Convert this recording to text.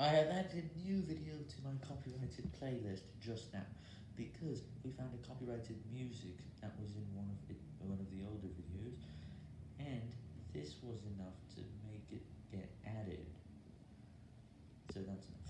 I have added new video to my copyrighted playlist just now, because we found a copyrighted music that was in one of, one of the older videos, and this was enough to make it get added, so that's enough.